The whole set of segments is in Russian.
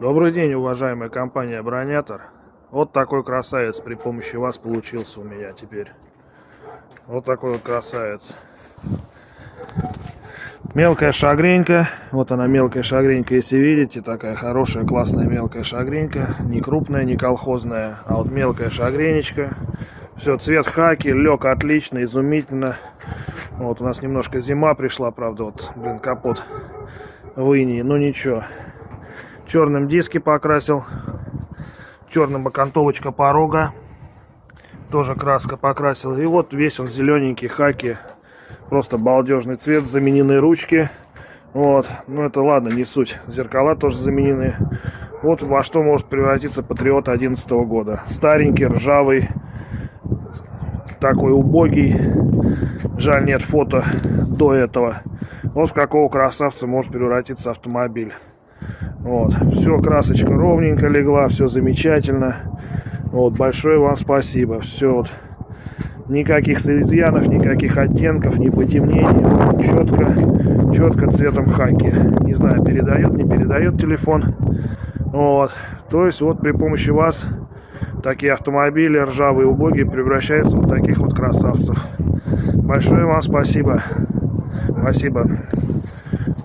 Добрый день, уважаемая компания Бронятор. Вот такой красавец при помощи вас получился у меня теперь. Вот такой вот красавец. Мелкая шагренька. Вот она мелкая шагренька, если видите. Такая хорошая, классная мелкая шагренька. Не крупная, не колхозная, а вот мелкая шагренечка. Все, цвет хаки, лег отлично, изумительно. Вот у нас немножко зима пришла, правда, вот, блин, капот в инии, но ничего. Черным диски покрасил. Черным окантовочка порога. Тоже краска покрасил. И вот весь он зелененький, хаки. Просто балдежный цвет, заменены ручки. Вот, ну это ладно, не суть. Зеркала тоже заменены. Вот во что может превратиться Патриот 11 года. Старенький, ржавый, такой убогий. Жаль, нет фото до этого. Вот в какого красавца может превратиться автомобиль. Вот, все, красочка ровненько легла, все замечательно. Вот, большое вам спасибо. Все вот, никаких изъянов, никаких оттенков, ни потемнений. Четко, четко цветом хаки. Не знаю, передает, не передает телефон. Вот, то есть вот при помощи вас такие автомобили ржавые, убогие превращаются в таких вот красавцев. Большое вам спасибо. Спасибо.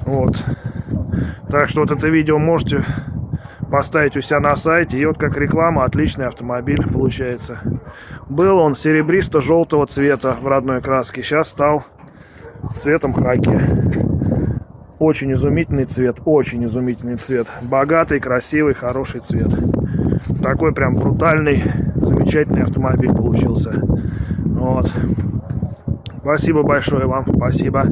Вот. Так что вот это видео можете поставить у себя на сайте. И вот как реклама, отличный автомобиль получается. Был он серебристо-желтого цвета в родной краске. Сейчас стал цветом хаки. Очень изумительный цвет, очень изумительный цвет. Богатый, красивый, хороший цвет. Такой прям брутальный, замечательный автомобиль получился. Вот. Спасибо большое вам, спасибо.